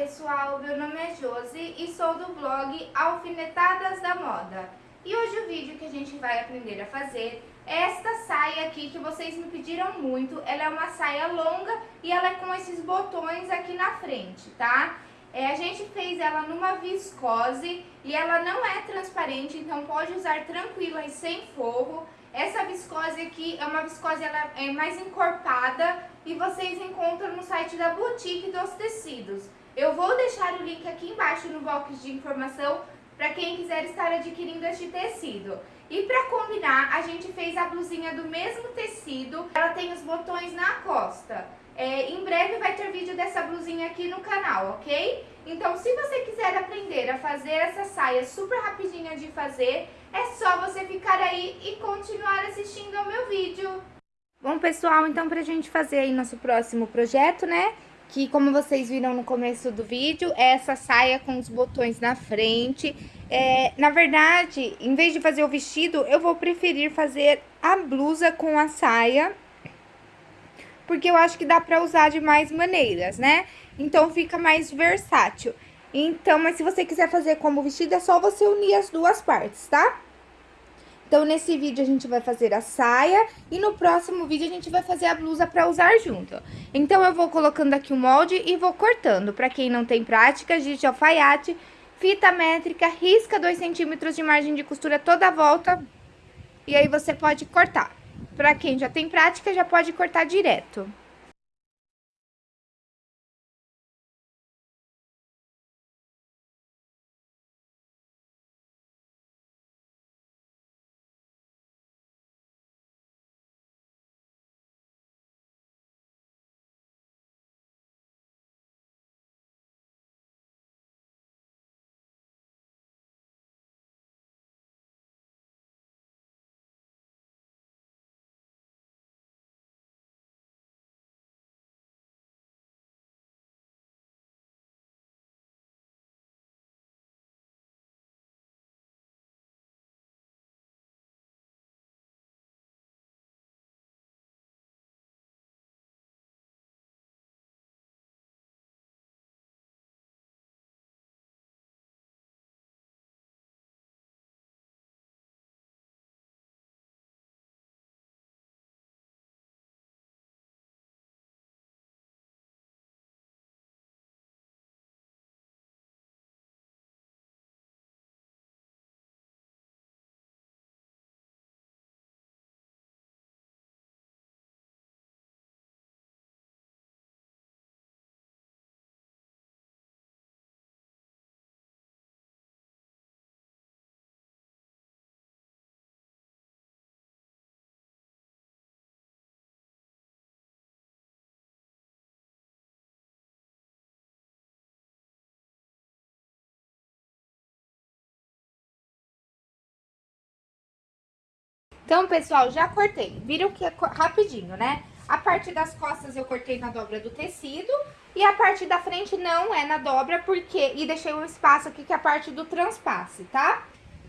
pessoal, meu nome é Josi e sou do blog Alfinetadas da Moda. E hoje o vídeo que a gente vai aprender a fazer é esta saia aqui que vocês me pediram muito. Ela é uma saia longa e ela é com esses botões aqui na frente, tá? É, a gente fez ela numa viscose e ela não é transparente, então pode usar tranquila e sem forro. Essa viscose aqui é uma viscose ela é mais encorpada e vocês encontram no site da Boutique dos Tecidos. Eu vou deixar o link aqui embaixo no box de informação para quem quiser estar adquirindo este tecido. E para combinar, a gente fez a blusinha do mesmo tecido, ela tem os botões na costa. É, em breve vai ter vídeo dessa blusinha aqui no canal, ok? Então, se você quiser aprender a fazer essa saia super rapidinha de fazer, é só você ficar aí e continuar assistindo ao meu vídeo. Bom, pessoal, então pra gente fazer aí nosso próximo projeto, né? Que como vocês viram no começo do vídeo, é essa saia com os botões na frente. É, na verdade, em vez de fazer o vestido, eu vou preferir fazer a blusa com a saia porque eu acho que dá pra usar de mais maneiras, né? Então, fica mais versátil. Então, mas se você quiser fazer como vestido, é só você unir as duas partes, tá? Então, nesse vídeo a gente vai fazer a saia e no próximo vídeo a gente vai fazer a blusa pra usar junto. Então, eu vou colocando aqui o molde e vou cortando. Pra quem não tem prática, de alfaiate, fita métrica, risca 2 centímetros de margem de costura toda a volta. E aí, você pode cortar. Para quem já tem prática, já pode cortar direto. Então, pessoal, já cortei. Viram que é rapidinho, né? A parte das costas eu cortei na dobra do tecido e a parte da frente não é na dobra, porque... E deixei um espaço aqui que é a parte do transpasse, tá?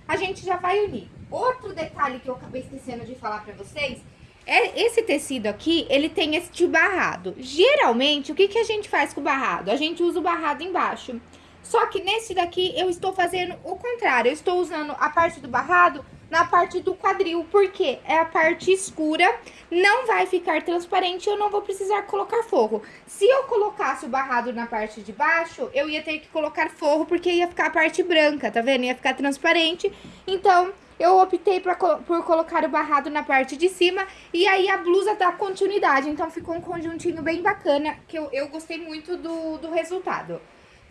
A gente já vai unir. Outro detalhe que eu acabei esquecendo de falar pra vocês é esse tecido aqui, ele tem este barrado. Geralmente, o que, que a gente faz com o barrado? A gente usa o barrado embaixo. Só que nesse daqui eu estou fazendo o contrário. Eu estou usando a parte do barrado na parte do quadril, porque é a parte escura, não vai ficar transparente, eu não vou precisar colocar forro. Se eu colocasse o barrado na parte de baixo, eu ia ter que colocar forro, porque ia ficar a parte branca, tá vendo? Ia ficar transparente, então... Eu optei pra, por colocar o barrado na parte de cima e aí a blusa dá continuidade. Então, ficou um conjuntinho bem bacana, que eu, eu gostei muito do, do resultado.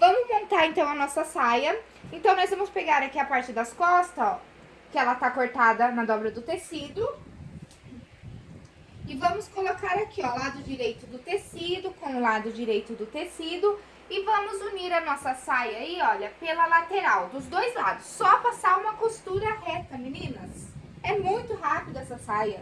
Vamos montar, então, a nossa saia. Então, nós vamos pegar aqui a parte das costas, ó que ela tá cortada na dobra do tecido. E vamos colocar aqui, ó, lado direito do tecido com o lado direito do tecido. E vamos unir a nossa saia aí, olha, pela lateral, dos dois lados. Só passar uma costura reta, meninas. É muito rápido essa saia.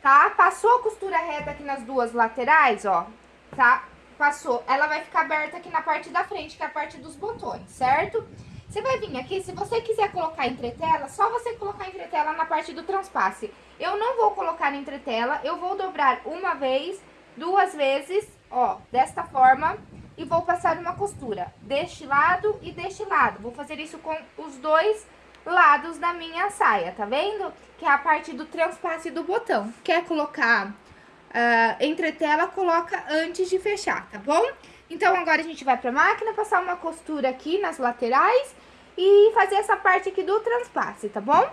Tá? Passou a costura reta aqui nas duas laterais, ó, tá? Passou. Ela vai ficar aberta aqui na parte da frente, que é a parte dos botões, certo? Certo? Você vai vir aqui, se você quiser colocar entretela, só você colocar entretela na parte do transpasse. Eu não vou colocar entretela, eu vou dobrar uma vez, duas vezes, ó, desta forma, e vou passar uma costura deste lado e deste lado. Vou fazer isso com os dois lados da minha saia, tá vendo? Que é a parte do transpasse do botão. Quer colocar uh, entretela, coloca antes de fechar, tá bom? Então, agora a gente vai pra máquina, passar uma costura aqui nas laterais e fazer essa parte aqui do transpasse, tá bom?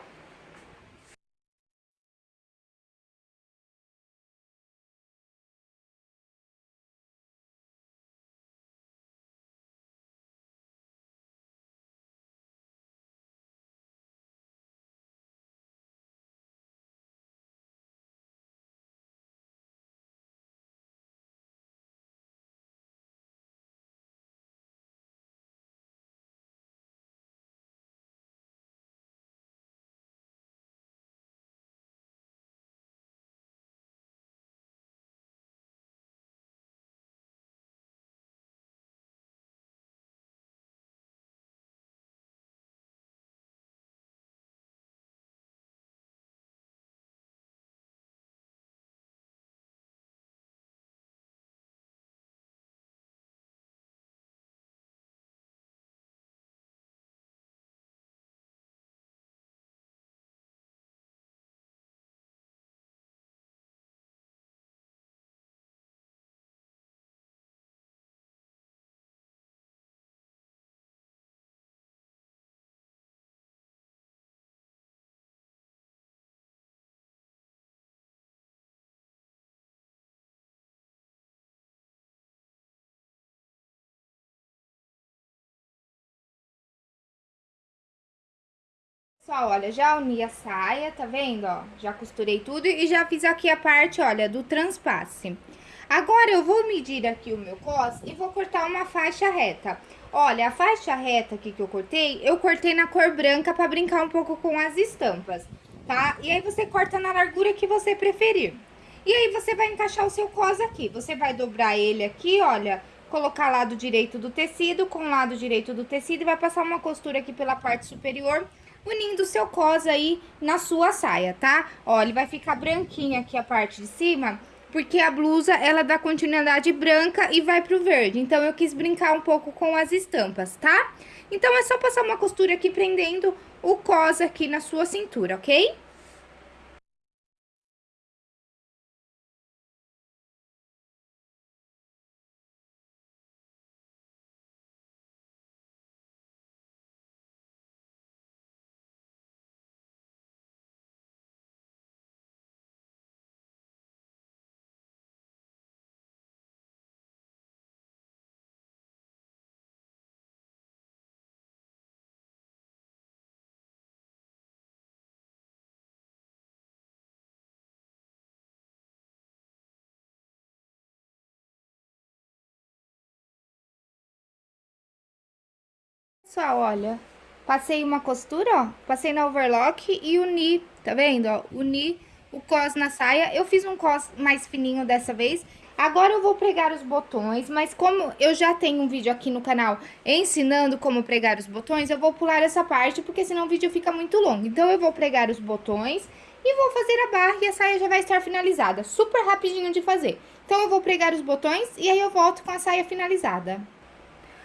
Pessoal, olha, já uni a saia, tá vendo, ó? Já costurei tudo e já fiz aqui a parte, olha, do transpasse. Agora, eu vou medir aqui o meu cos e vou cortar uma faixa reta. Olha, a faixa reta aqui que eu cortei, eu cortei na cor branca pra brincar um pouco com as estampas, tá? E aí, você corta na largura que você preferir. E aí, você vai encaixar o seu cos aqui. Você vai dobrar ele aqui, olha, colocar lado direito do tecido com lado direito do tecido e vai passar uma costura aqui pela parte superior unindo seu cos aí na sua saia, tá? Ó, ele vai ficar branquinho aqui a parte de cima, porque a blusa, ela dá continuidade branca e vai pro verde. Então, eu quis brincar um pouco com as estampas, tá? Então, é só passar uma costura aqui prendendo o cos aqui na sua cintura, ok? Pessoal, olha, passei uma costura, ó, passei na overlock e uni, tá vendo, ó, uni o cos na saia. Eu fiz um cos mais fininho dessa vez. Agora eu vou pregar os botões, mas como eu já tenho um vídeo aqui no canal ensinando como pregar os botões, eu vou pular essa parte, porque senão o vídeo fica muito longo. Então, eu vou pregar os botões e vou fazer a barra e a saia já vai estar finalizada. Super rapidinho de fazer. Então, eu vou pregar os botões e aí eu volto com a saia finalizada.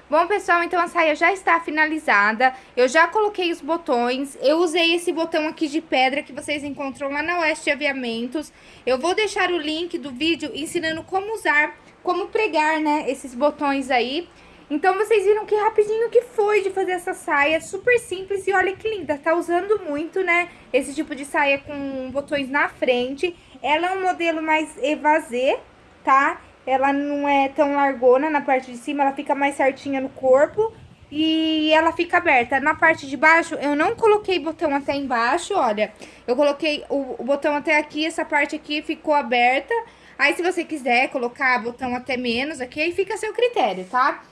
Bom, pessoal, então a saia já está finalizada, eu já coloquei os botões, eu usei esse botão aqui de pedra que vocês encontram lá na Oeste Aviamentos. Eu vou deixar o link do vídeo ensinando como usar, como pregar, né, esses botões aí. Então, vocês viram que rapidinho que foi de fazer essa saia, super simples e olha que linda, tá usando muito, né, esse tipo de saia com botões na frente. Ela é um modelo mais evasê, tá? Ela não é tão largona na parte de cima, ela fica mais certinha no corpo e ela fica aberta. Na parte de baixo, eu não coloquei botão até embaixo, olha. Eu coloquei o, o botão até aqui, essa parte aqui ficou aberta. Aí, se você quiser colocar botão até menos aqui, aí fica a seu critério, tá?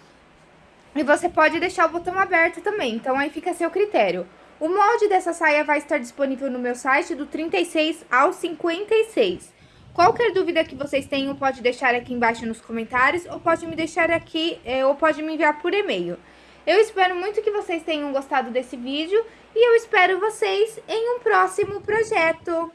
E você pode deixar o botão aberto também, então aí fica a seu critério. O molde dessa saia vai estar disponível no meu site do 36 ao 56. Qualquer dúvida que vocês tenham, pode deixar aqui embaixo nos comentários, ou pode me deixar aqui, é, ou pode me enviar por e-mail. Eu espero muito que vocês tenham gostado desse vídeo, e eu espero vocês em um próximo projeto.